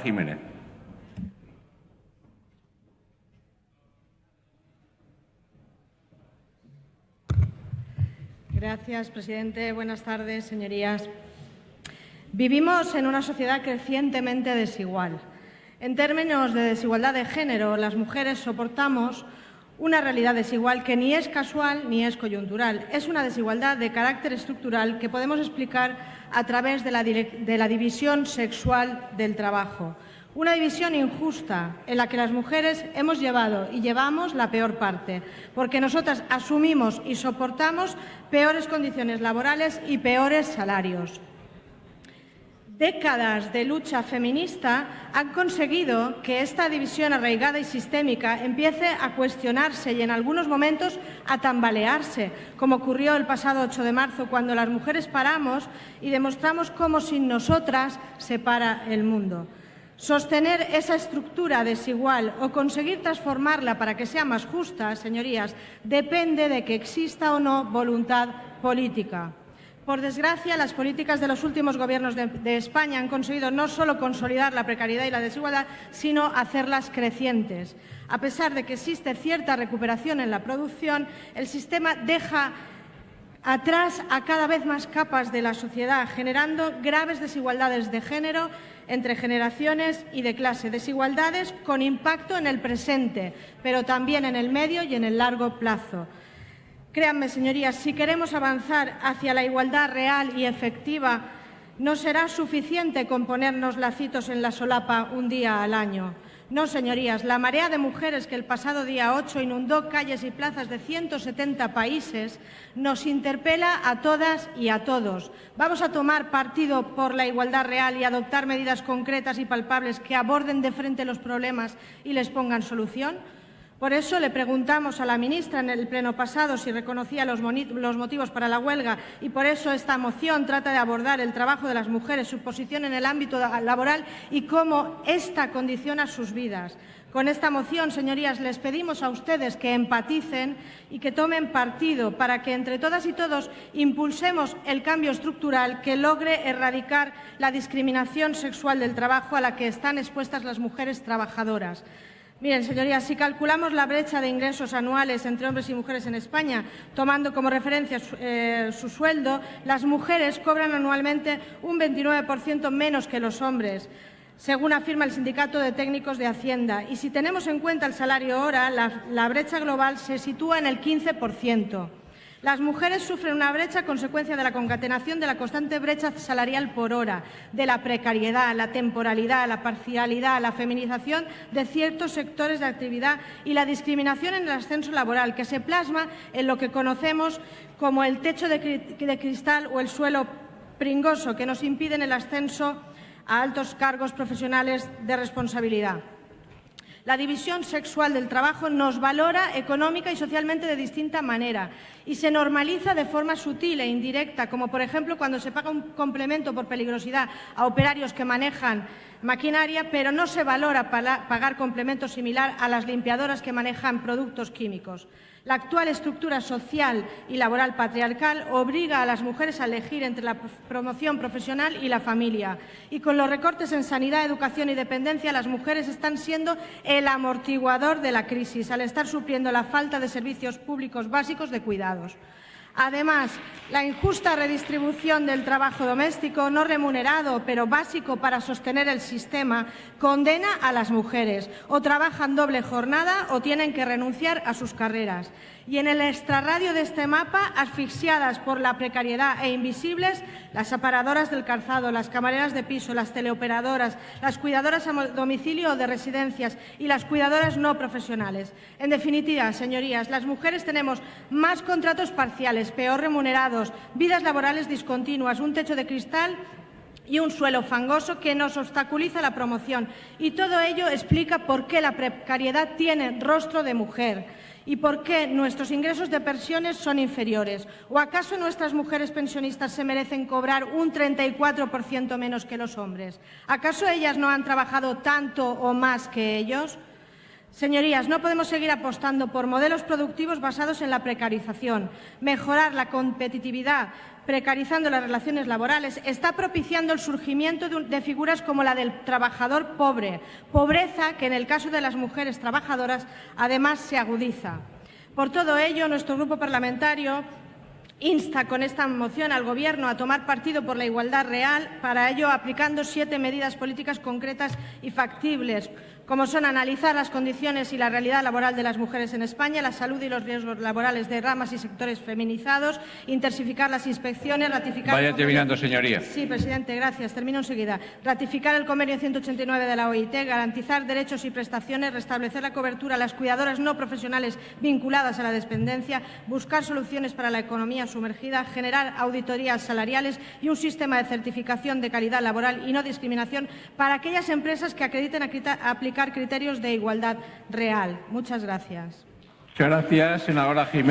Jiménez. Gracias, presidente. Buenas tardes, señorías. Vivimos en una sociedad crecientemente desigual. En términos de desigualdad de género, las mujeres soportamos una realidad desigual que ni es casual ni es coyuntural. Es una desigualdad de carácter estructural que podemos explicar a través de la, división sexual del trabajo. Una división injusta en la que las mujeres hemos llevado y llevamos la peor parte, porque nosotras asumimos y soportamos peores condiciones laborales y peores salarios. Décadas de lucha feminista han conseguido que esta división arraigada y sistémica empiece a cuestionarse y en algunos momentos a tambalearse, como ocurrió el pasado 8 de marzo, cuando las mujeres paramos y demostramos cómo sin nosotras se para el mundo. Sostener esa estructura desigual o conseguir transformarla para que sea más justa, señorías, depende de que exista o no voluntad política. Por desgracia, las políticas de los últimos gobiernos de, España han conseguido no solo consolidar la precariedad y la desigualdad, sino hacerlas crecientes. A pesar de que existe cierta recuperación en la producción, el sistema deja atrás a cada vez más capas de la sociedad, generando graves desigualdades de género entre generaciones y de clase, desigualdades con impacto en el presente, pero también en el medio y en el largo plazo. Créanme, señorías, si queremos avanzar hacia la igualdad real y efectiva, no será suficiente con ponernos lacitos en la solapa un día al año. No, señorías, la marea de mujeres que el pasado día 8 inundó calles y plazas de 170 países nos interpela a todas y a todos. ¿Vamos a tomar partido por la igualdad real y adoptar medidas concretas y palpables que aborden de frente los problemas y les pongan solución? Por eso le preguntamos a la ministra en el pleno pasado si reconocía los, motivos para la huelga y por eso esta moción trata de abordar el trabajo de las mujeres, su posición en el ámbito laboral y cómo esta condiciona sus vidas. Con esta moción, señorías, les pedimos a ustedes que empaticen y que tomen partido para que entre todas y todos impulsemos el cambio estructural que logre erradicar la discriminación sexual del trabajo a la que están expuestas las mujeres trabajadoras. Miren, señorías, si calculamos la brecha de ingresos anuales entre hombres y mujeres en España, tomando como referencia eh, su sueldo, las mujeres cobran anualmente un 29% menos que los hombres según afirma el Sindicato de Técnicos de Hacienda. Y si tenemos en cuenta el salario hora, la, la brecha global se sitúa en el 15%. Las mujeres sufren una brecha consecuencia de la concatenación de la constante brecha salarial por hora, de la precariedad, la temporalidad, la parcialidad, la feminización de ciertos sectores de actividad y la discriminación en el ascenso laboral, que se plasma en lo que conocemos como el techo de, de cristal o el suelo pringoso, que nos impiden el ascenso a altos cargos profesionales de responsabilidad. La división sexual del trabajo nos valora económica y socialmente de distinta manera y se normaliza de forma sutil e indirecta, como por ejemplo cuando se paga un complemento por peligrosidad a operarios que manejan maquinaria, pero no se valora pagar complemento similar a las limpiadoras que manejan productos químicos. La actual estructura social y laboral patriarcal obliga a las mujeres a elegir entre la promoción profesional y la familia. Y con los recortes en sanidad, educación y dependencia, las mujeres están siendo el amortiguador de la crisis, al estar supliendo la falta de servicios públicos básicos de cuidados. Además, la injusta redistribución del trabajo doméstico no remunerado, pero básico para sostener el sistema, condena a las mujeres. O trabajan doble jornada o tienen que renunciar a sus carreras. Y en el extrarradio de este mapa, asfixiadas por la precariedad e invisibles, las aparadoras del calzado, las camareras de piso, las teleoperadoras, las cuidadoras a domicilio o de residencias y las cuidadoras no profesionales. En definitiva, señorías, las mujeres tenemos más contratos parciales, peor remunerados, vidas laborales discontinuas, un techo de cristal y un suelo fangoso que nos obstaculiza la promoción. Y todo ello explica por qué la precariedad tiene rostro de mujer. ¿Y por qué nuestros ingresos de pensiones son inferiores? ¿O acaso nuestras mujeres pensionistas se merecen cobrar un 34% menos que los hombres? ¿Acaso ellas no han trabajado tanto o más que ellos? Señorías, no podemos seguir apostando por modelos productivos basados en la precarización. Mejorar la competitividad precarizando las relaciones laborales está propiciando el surgimiento de, figuras como la del trabajador pobre, pobreza que en el caso de las mujeres trabajadoras además se agudiza. Por todo ello, nuestro grupo parlamentario insta con esta moción al Gobierno a tomar partido por la igualdad real, para ello aplicando siete medidas políticas concretas y factibles, como son analizar las condiciones y la realidad laboral de las mujeres en España, la salud y los riesgos laborales de ramas y sectores feminizados, intensificar las inspecciones, ratificar... Vaya terminando, señoría. Sí, presidente, gracias. Termino enseguida. Ratificar el convenio 189 de la OIT, garantizar derechos y prestaciones, restablecer la cobertura a las cuidadoras no profesionales vinculadas a la dependencia, buscar soluciones para la economía sumergida, generar auditorías salariales y un sistema de certificación de calidad laboral y no discriminación para aquellas empresas que acrediten aplicar criterios de igualdad real. Muchas gracias. Muchas gracias, senadora Jiménez.